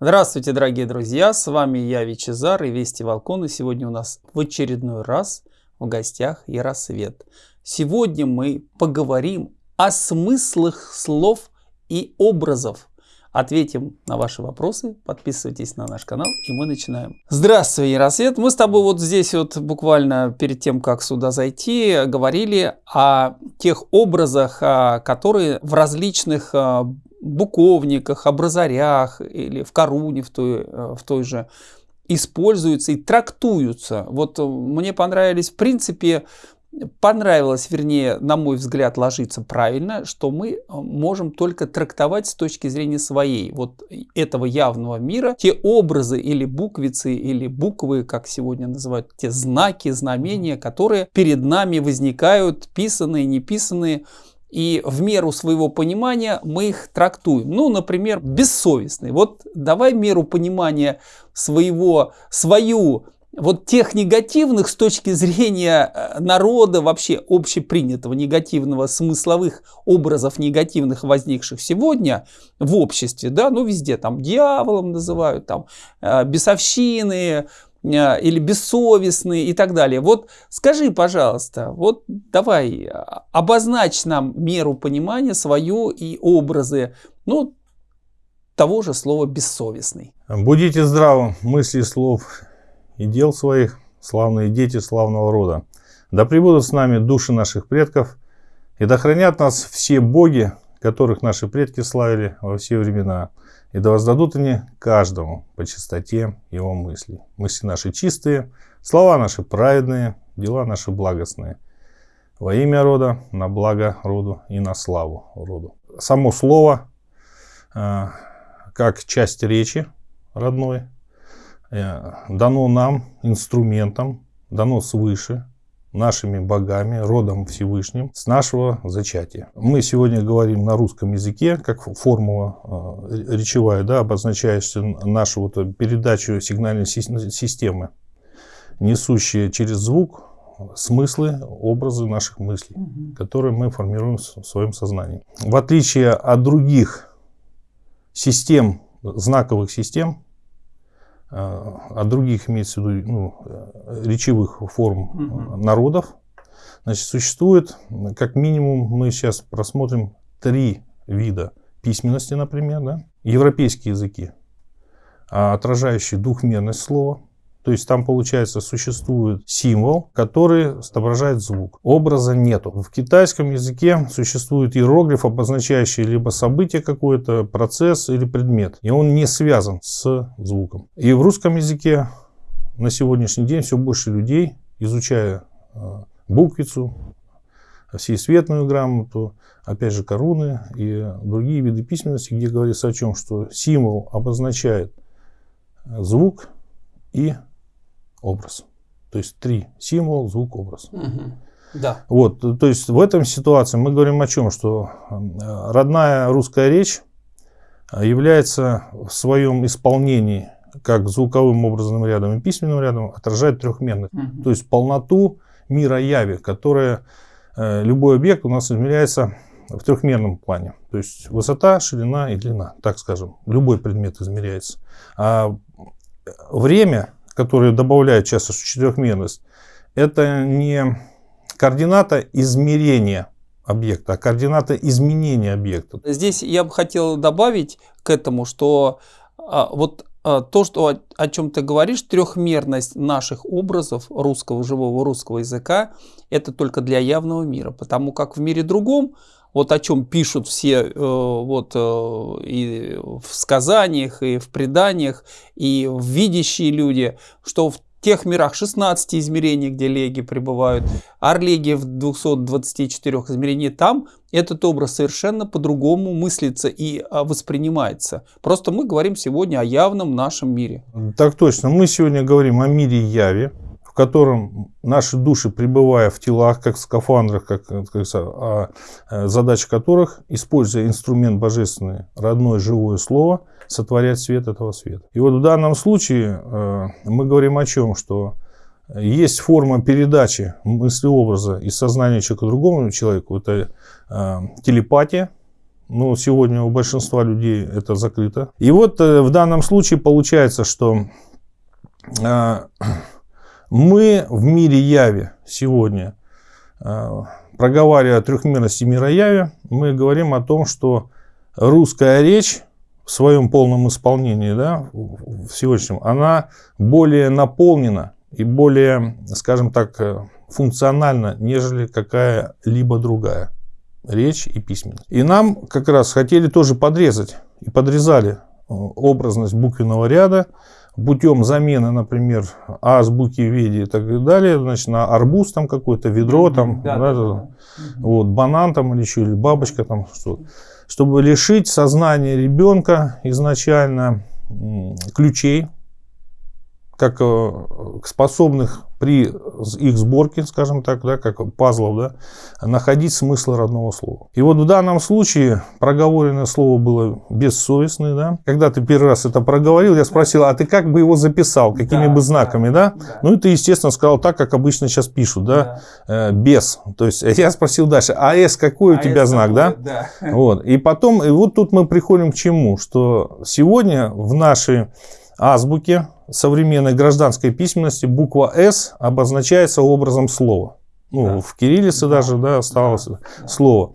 Здравствуйте, дорогие друзья! С вами я, Вичезар и Вести Волкон. И сегодня у нас в очередной раз в гостях Яросвет. Сегодня мы поговорим о смыслах слов и образов. Ответим на ваши вопросы, подписывайтесь на наш канал и мы начинаем. Здравствуй, Яросвет! Мы с тобой вот здесь вот буквально перед тем, как сюда зайти, говорили о тех образах, а, которые в различных а, буковниках, образарях или в коруне в той, э, в той же используются и трактуются. Вот э, мне понравились, в принципе, понравилось, вернее, на мой взгляд, ложится правильно, что мы э, можем только трактовать с точки зрения своей, вот этого явного мира, те образы или буквицы, или буквы, как сегодня называют, те знаки, знамения, которые перед нами возникают, писанные, неписанные, и в меру своего понимания мы их трактуем. Ну, например, бессовестный. Вот давай меру понимания своего, свою, вот тех негативных с точки зрения э, народа, вообще общепринятого негативного, смысловых образов негативных, возникших сегодня в обществе, да, ну везде там дьяволом называют, там э, бесовщины, или бессовестные и так далее. Вот скажи, пожалуйста, вот давай обозначь нам меру понимания свою и образы, ну, того же слова бессовестный. Будите здравы, мысли, слов и дел своих, славные дети славного рода. Да пребудут с нами души наших предков, и да хранят нас все боги, которых наши предки славили во все времена и да воздадут они каждому по чистоте его мыслей. Мысли наши чистые, слова наши праведные, дела наши благостные. Во имя рода, на благо роду и на славу роду. Само слово, э, как часть речи родной, э, дано нам инструментом, дано свыше, нашими богами, родом Всевышним, с нашего зачатия. Мы сегодня говорим на русском языке, как формула э, речевая, да, обозначающая нашу вот передачу сигнальной системы, несущие через звук смыслы, образы наших мыслей, угу. которые мы формируем в своем сознании. В отличие от других систем, знаковых систем, от других, имеется в виду, ну, речевых форм угу. народов. Значит, существует, как минимум, мы сейчас просмотрим три вида письменности, например, да? европейские языки, отражающие двухмерность слова, то есть там, получается, существует символ, который отображает звук. Образа нету. В китайском языке существует иероглиф, обозначающий либо событие какое-то, процесс или предмет. И он не связан с звуком. И в русском языке на сегодняшний день все больше людей, изучая э, буквицу, всесветную грамоту, опять же коруны и другие виды письменности, где говорится о чем, что символ обозначает звук и образ. То есть три. Символ, звук, образ. Угу. Да. Вот, то есть в этом ситуации мы говорим о чем? Что родная русская речь а, является в своем исполнении как звуковым образным рядом и письменным рядом отражает трехмерность. Угу. То есть полноту мира яви, которая э, любой объект у нас измеряется в трехмерном плане. То есть высота, ширина и длина, так скажем. Любой предмет измеряется. А время которые добавляют часто четырехмерность, это не координата измерения объекта, а координата изменения объекта. Здесь я бы хотел добавить к этому, что а, вот а, то, что, о, о чем ты говоришь, трехмерность наших образов русского, живого русского языка, это только для явного мира, потому как в мире другом вот о чем пишут все э, вот э, и в сказаниях, и в преданиях, и в видящие люди, что в тех мирах 16 измерений, где леги пребывают, арлеги в 224 измерениях, там этот образ совершенно по-другому мыслится и а, воспринимается. Просто мы говорим сегодня о явном нашем мире. Так точно. Мы сегодня говорим о мире яви, котором наши души, пребывая в телах, как в скафандрах, как, как а, э, задача которых, используя инструмент божественный, родное живое слово, сотворять свет этого света. И вот в данном случае э, мы говорим о чем, что есть форма передачи мысли образа из сознания человека другому человеку, это э, телепатия, но сегодня у большинства людей это закрыто. И вот э, в данном случае получается, что э, мы в мире яви сегодня, э, проговаривая о трехмерности мира яви, мы говорим о том, что русская речь в своем полном исполнении, да, в сегодняшнем, она более наполнена и более, скажем так, э, функциональна, нежели какая-либо другая речь и письменность. И нам как раз хотели тоже подрезать и подрезали э, образность буквенного ряда путем замены, например, азбуки, веди и так далее, значит, на арбуз там какой-то, ведро там, да, да, да, вот, банан там или еще, или бабочка там, что. Чтобы лишить сознания ребенка изначально ключей, как э, способных при их сборке, скажем так, да, как пазлов, да, находить смысл родного слова. И вот в данном случае проговоренное слово было бессовестное. Да. Когда ты первый раз это проговорил, я спросил, а ты как бы его записал, какими да, бы знаками, да? да? Ну и ты, естественно, сказал так, как обычно сейчас пишут, да, да. Э, без. То есть я спросил дальше, а С какой у а тебя знак, да? да? Вот. И потом, и вот тут мы приходим к чему, что сегодня в нашей азбуке современной гражданской письменности буква «С» обозначается образом слова. Ну, да. в кириллице да. даже да, осталось да. слово.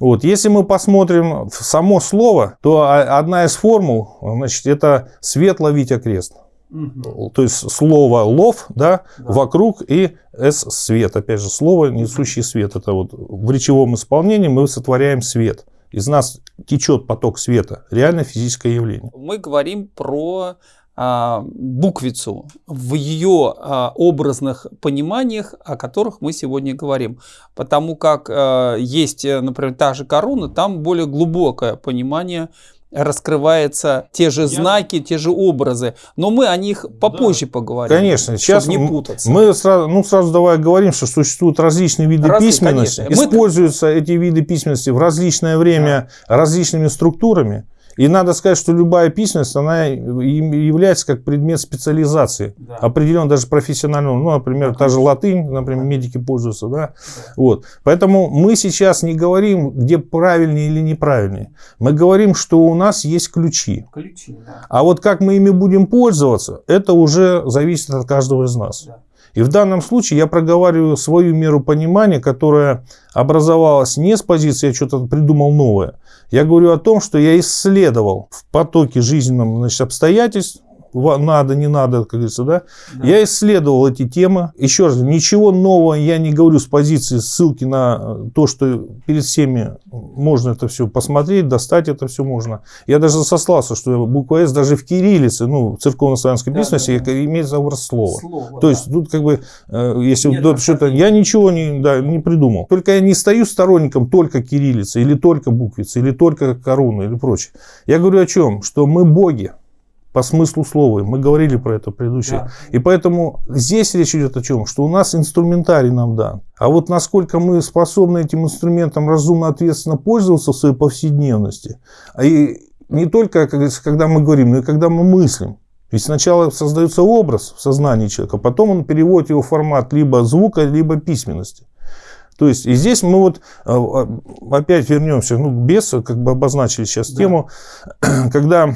Вот. Если мы посмотрим в само слово, то одна из формул, значит, это свет ловить окрест. Угу. То есть слово лов, да, да, вокруг и с свет. Опять же, слово несущий свет. Это вот в речевом исполнении мы сотворяем свет. Из нас течет поток света. Реально физическое явление. Мы говорим про а, буквицу в ее а, образных пониманиях, о которых мы сегодня говорим. Потому как а, есть, например, та же корона, там более глубокое понимание раскрывается те же знаки, те же образы. Но мы о них попозже да. поговорим. Конечно, сейчас не путаться. Мы сразу, ну, сразу давай говорим, что существуют различные виды Разные, письменности. Конечно. Используются мы... эти виды письменности в различное время да. различными структурами. И надо сказать, что любая письменность, она является как предмет специализации, да. определенно даже профессионального. Ну, например, та же латынь, например, медики пользуются, да? Вот. Поэтому мы сейчас не говорим, где правильнее или неправильнее. Мы говорим, что у нас есть ключи. ключи да. А вот как мы ими будем пользоваться, это уже зависит от каждого из нас. Да. И в данном случае я проговариваю свою меру понимания, которая образовалась не с позиции, я что-то придумал новое, я говорю о том, что я исследовал в потоке жизненном значит, обстоятельств, надо, не надо, как говорится, да? да. Я исследовал эти темы. Еще раз, ничего нового я не говорю с позиции ссылки на то, что перед всеми можно это все посмотреть, достать это все можно. Я даже сослался, что буква «С» даже в кириллице, ну, в церковно-славянской да, письменности, да, да. имеет образ слова. Слово, То да. есть тут как бы, э, если Нет, что-то, я ничего не, да, не придумал. Только я не стою сторонником только кириллицы, или только буквицы, или только короны, или прочее. Я говорю о чем? Что мы боги по смыслу слова. Мы говорили про это предыдущее. Да. И поэтому здесь речь идет о чем? Что у нас инструментарий нам дан. А вот насколько мы способны этим инструментом разумно, ответственно пользоваться в своей повседневности, а и не только, когда мы говорим, но и когда мы мыслим. Ведь сначала создается образ в сознании человека, потом он переводит его в формат либо звука, либо письменности. То есть и здесь мы вот э, опять вернемся, ну, без, как бы обозначили сейчас да. тему, когда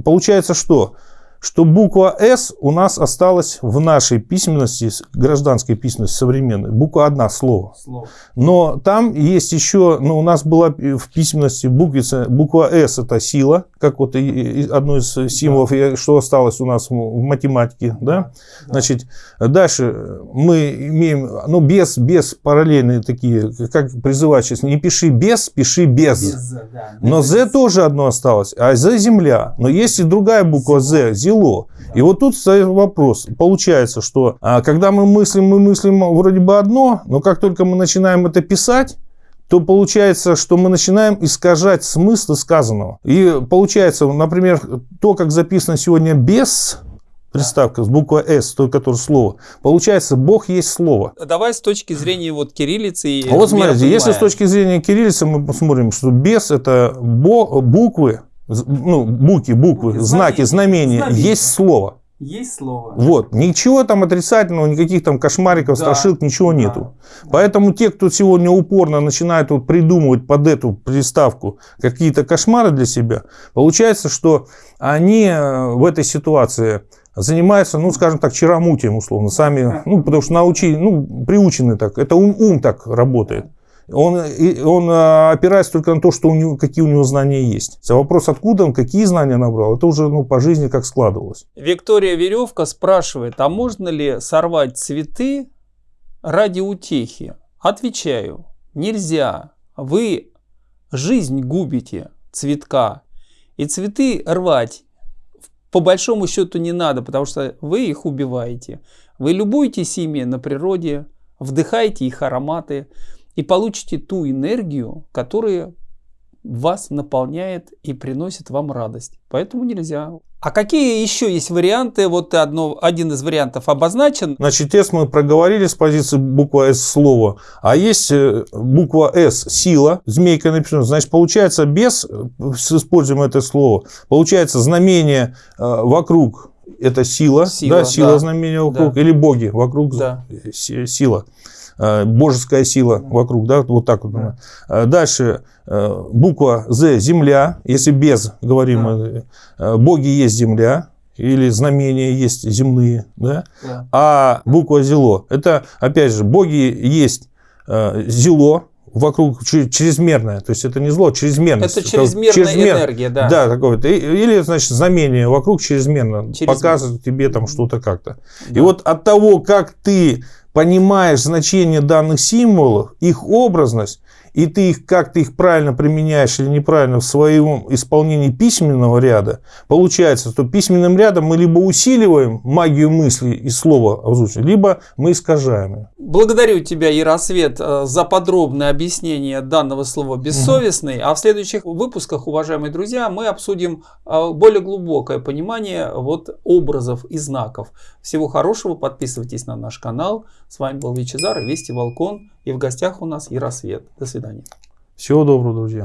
Получается что? Что буква «С» у нас осталась в нашей письменности, гражданской письменности современной, буква одна, слово. слово. Но там есть еще, ну, у нас была в письменности буквица, буква «С» это сила, как вот одно из символов, да. что осталось у нас в математике, да? да? Значит, дальше мы имеем, ну, без, без параллельные такие, как призывать сейчас, не пиши без, пиши без. без да. Но «З» тоже одно осталось, а «З» земля. Но есть и другая буква «З», село. И вот тут стоит вопрос. Получается, что а, когда мы мыслим, мы мыслим вроде бы одно, но как только мы начинаем это писать, то получается, что мы начинаем искажать смысл сказанного. И получается, например, то, как записано сегодня без приставка с буквой «С», той, которое слово. Получается, Бог есть слово. Давай с точки зрения вот кириллицы. И вот смотрите, если с точки зрения кириллицы мы посмотрим, что без это буквы, ну, буки, буквы, знаки, знамения, знамения, есть слово. Есть слово. Вот. Ничего там отрицательного, никаких там кошмариков, Да. страшилок, ничего Да. нету. Поэтому те, кто сегодня упорно начинает вот придумывать под эту приставку какие-то кошмары для себя, получается, что они э, в этой ситуации занимаются, ну, скажем так, чаромутием, условно, сами, ну, потому что научили, ну, приучены так, это ум, ум так работает. Он, он э, опирается только на то, что у него, какие у него знания есть. За вопрос, откуда он, какие знания набрал, это уже ну, по жизни как складывалось. Виктория Веревка спрашивает, а можно ли сорвать цветы ради утехи? Отвечаю, нельзя. Вы жизнь губите цветка. И цветы рвать по большому счету не надо, потому что вы их убиваете. Вы любуетесь ими на природе, вдыхаете их ароматы и получите ту энергию, которая вас наполняет и приносит вам радость. Поэтому нельзя. А какие еще есть варианты? Вот одно, один из вариантов обозначен. Значит, S мы проговорили с позиции буква S слова, а есть э, буква S сила, змейка написано, значит, получается без, э, используем это слово, получается знамение э, вокруг это сила, Сила, да, сила да. знамения вокруг, Да. или боги вокруг Да. си- сила. Э, Божеская сила вокруг, да, вот так вот. Да. Э, Дальше э, буква Z земля, если без говорим, Да. боги есть земля, или знамения есть земные, да, Да. а буква зело, это, опять же, боги есть зело, вокруг чре- чрезмерное, то есть это не зло, а чрезмерность. Это чрезмерная чрезмер- энергия, да. Да, такое. И- Или, значит, знамение вокруг чрезмерно, Чрезмерно. показывает тебе там что-то как-то. И Да. вот от того, как ты понимаешь значение данных символов, их образность, и ты их, как ты их правильно применяешь или неправильно в своем исполнении письменного ряда, получается, что письменным рядом мы либо усиливаем магию мысли и слова озвучивания, либо мы искажаем ее. Благодарю тебя, Яросвет, э, за подробное объяснение данного слова «бессовестный». А в следующих выпусках, уважаемые друзья, мы обсудим э, более глубокое понимание вот образов и знаков. Всего хорошего, подписывайтесь на наш канал. С вами был Вичезар и Вести Волкон. И в гостях у нас Яросвет. До свидания. Всего доброго, друзья.